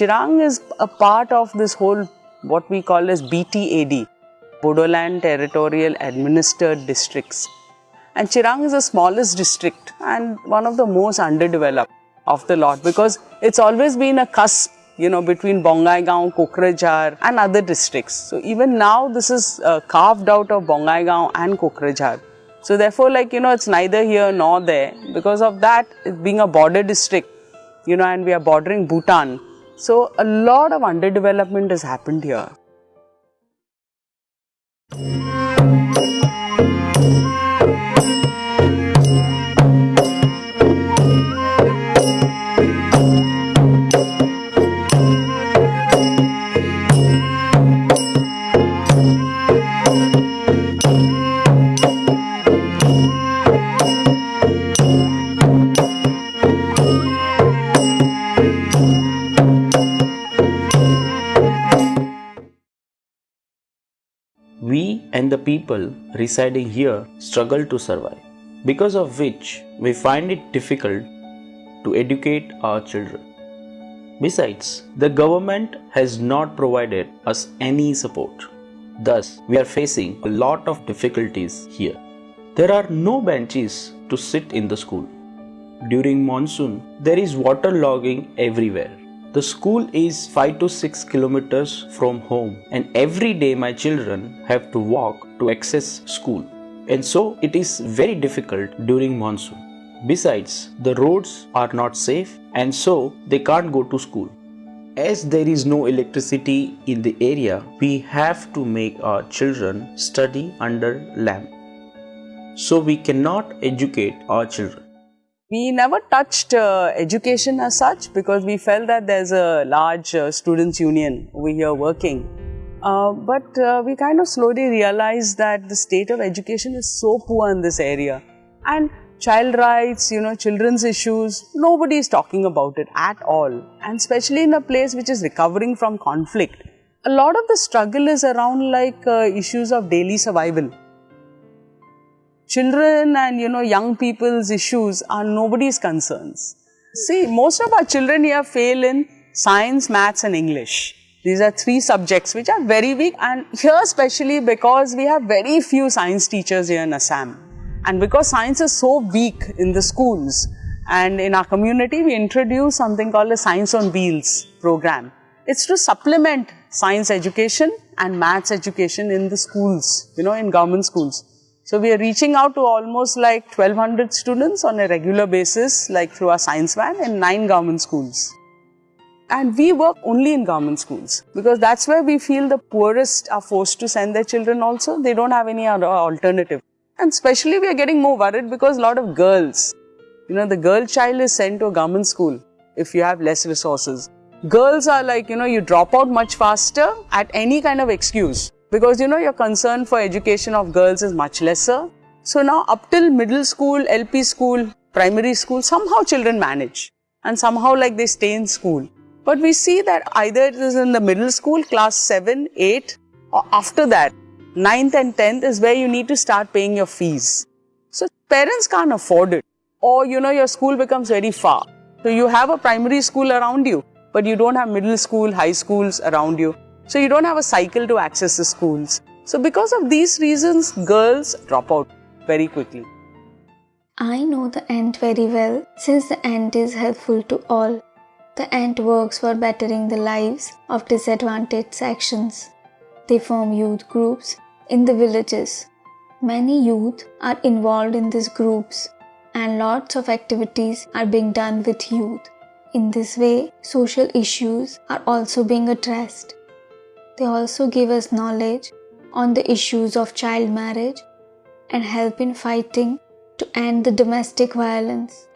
Chirang is a part of this whole what we call as BTAD, Bodoland Territorial Administered Districts. And Chirang is the smallest district and one of the most underdeveloped of the lot because it's always been a cusp you know, between Bongaigaon, Kokrajhar and other districts. So even now this is uh, carved out of Bongaigaon and Kokrajhar. So therefore like, you know, it's neither here nor there. Because of that, being a border district, you know, and we are bordering Bhutan. So a lot of underdevelopment has happened here. People residing here struggle to survive, because of which we find it difficult to educate our children. Besides, the government has not provided us any support. Thus, we are facing a lot of difficulties here. There are no benches to sit in the school. During monsoon, there is water logging everywhere. The school is 5 to 6 kilometers from home and every day my children have to walk to access school. And so it is very difficult during monsoon. Besides, the roads are not safe and so they can't go to school. As there is no electricity in the area, we have to make our children study under lamp. So we cannot educate our children. We never touched uh, education as such because we felt that there's a large uh, students union over here working. Uh, but uh, we kind of slowly realized that the state of education is so poor in this area. And child rights, you know, children's issues, nobody is talking about it at all. And especially in a place which is recovering from conflict. A lot of the struggle is around like uh, issues of daily survival children and you know young people's issues are nobody's concerns. See, most of our children here fail in science, maths and English. These are three subjects which are very weak and here especially because we have very few science teachers here in Assam. And because science is so weak in the schools and in our community we introduce something called a Science on Wheels program. It's to supplement science education and maths education in the schools, you know, in government schools. So we are reaching out to almost like 1200 students on a regular basis like through our science van in nine government schools. And we work only in government schools because that's where we feel the poorest are forced to send their children also. They don't have any other alternative. And especially we are getting more worried because a lot of girls, you know, the girl child is sent to a government school if you have less resources. Girls are like, you know, you drop out much faster at any kind of excuse because you know your concern for education of girls is much lesser. So now up till middle school, LP school, primary school, somehow children manage and somehow like they stay in school. But we see that either it is in the middle school, class 7, 8 or after that, 9th and 10th is where you need to start paying your fees. So parents can't afford it or you know your school becomes very far. So you have a primary school around you but you don't have middle school, high schools around you. So you don't have a cycle to access the schools. So because of these reasons, girls drop out very quickly. I know the ant very well since the ant is helpful to all. The ant works for bettering the lives of disadvantaged sections. They form youth groups in the villages. Many youth are involved in these groups and lots of activities are being done with youth. In this way, social issues are also being addressed. They also give us knowledge on the issues of child marriage and help in fighting to end the domestic violence.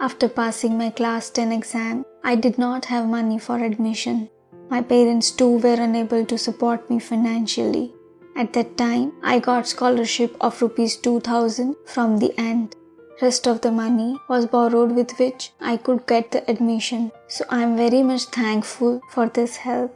After passing my class 10 exam, I did not have money for admission. My parents too were unable to support me financially. At that time, I got scholarship of rupees 2000 from the Ant. Rest of the money was borrowed with which I could get the admission. So I am very much thankful for this help.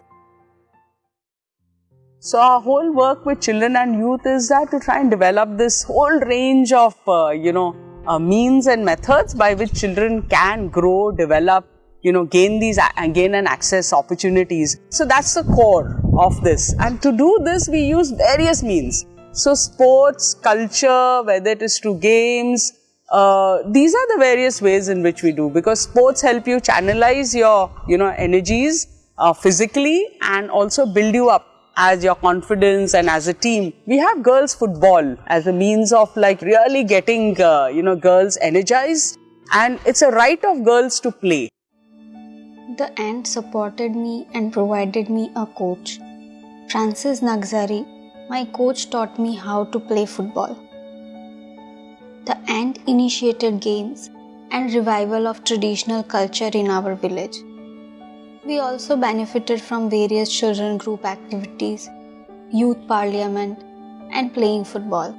So our whole work with children and youth is that to try and develop this whole range of, uh, you know, uh, means and methods by which children can grow, develop, you know, gain these and gain and access opportunities. So that's the core of this. And to do this, we use various means. So sports, culture, whether it is through games, uh, these are the various ways in which we do because sports help you channelize your, you know, energies uh, physically and also build you up as your confidence and as a team. We have girls football as a means of like really getting, uh, you know, girls energized and it's a right of girls to play. The ant supported me and provided me a coach. Francis Narzary, my coach taught me how to play football. The ant initiated games and revival of traditional culture in our village. We also benefited from various children group activities, youth parliament, and playing football.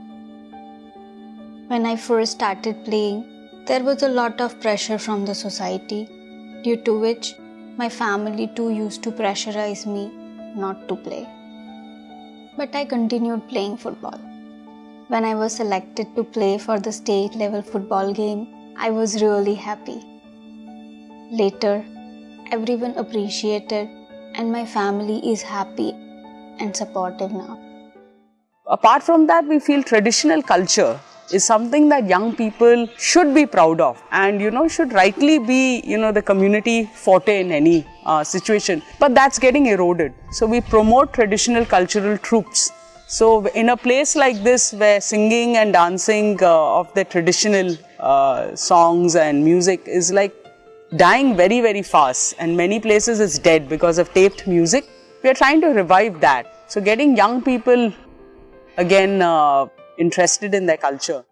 When I first started playing, there was a lot of pressure from the society, due to which my family too used to pressurize me not to play. But I continued playing football. When I was selected to play for the state level football game, I was really happy. Later, everyone appreciated and my family is happy and supportive now. Apart from that, we feel traditional culture is something that young people should be proud of and you know should rightly be you know the community forte in any uh, situation but that's getting eroded so we promote traditional cultural troupes so in a place like this where singing and dancing uh, of the traditional uh, songs and music is like dying very, very fast and many places is dead because of taped music. We are trying to revive that. So getting young people again uh, interested in their culture.